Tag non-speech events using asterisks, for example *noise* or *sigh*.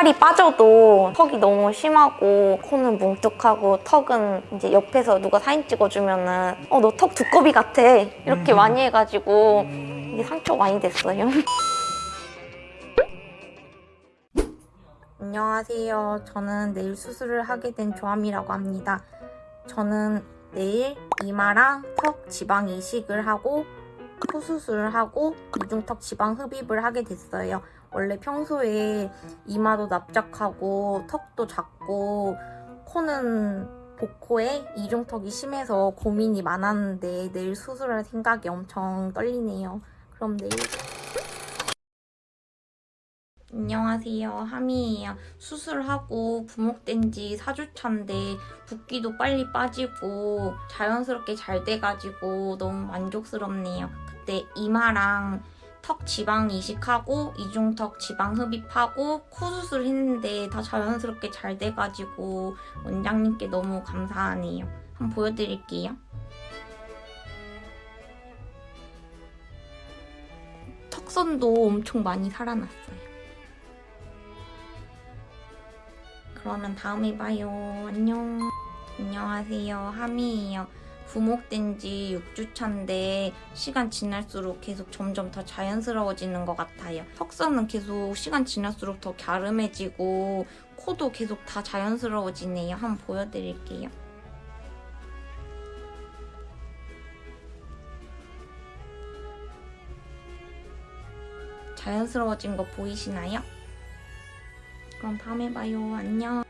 살이 빠져도 턱이 너무 심하고 코는 뭉툭하고 턱은 이제 옆에서 누가 사진 찍어주면은 어 너 턱 두꺼비 같아 이렇게 많이 해가지고 이게 상처 많이 됐어요. *laughs* 안녕하세요. 저는 내일 수술을 하게 된 조함이라고 합니다. 저는 내일 이마랑 턱 지방 이식을 하고 코 수술을 하고 이중턱 지방 흡입을 하게 됐어요. 원래 평소에 이마도 납작하고 턱도 작고 코는 복코에 이중턱이 심해서 고민이 많았는데 내일 수술할 생각이 엄청 떨리네요. 그럼 내일 안녕하세요. 하미예요. 수술하고 부목된 지 4주 차인데 붓기도 빨리 빠지고 자연스럽게 잘 돼가지고 너무 만족스럽네요. 그때 이마랑 턱 지방 이식하고 이중턱 지방 흡입하고 코 수술 했는데 다 자연스럽게 잘 돼가지고 원장님께 너무 감사하네요. 한번 보여드릴게요. 턱선도 엄청 많이 살아났어요. 그러면 다음에 봐요. 안녕. 안녕하세요. 하미예요. 부목된 지 6주 차인데 시간 지날수록 계속 점점 더 자연스러워지는 것 같아요. 턱선은 계속 시간 지날수록 더 갸름해지고 코도 계속 다 자연스러워지네요. 한번 보여드릴게요. 자연스러워진 거 보이시나요? 그럼 다음에 봐요. 안녕.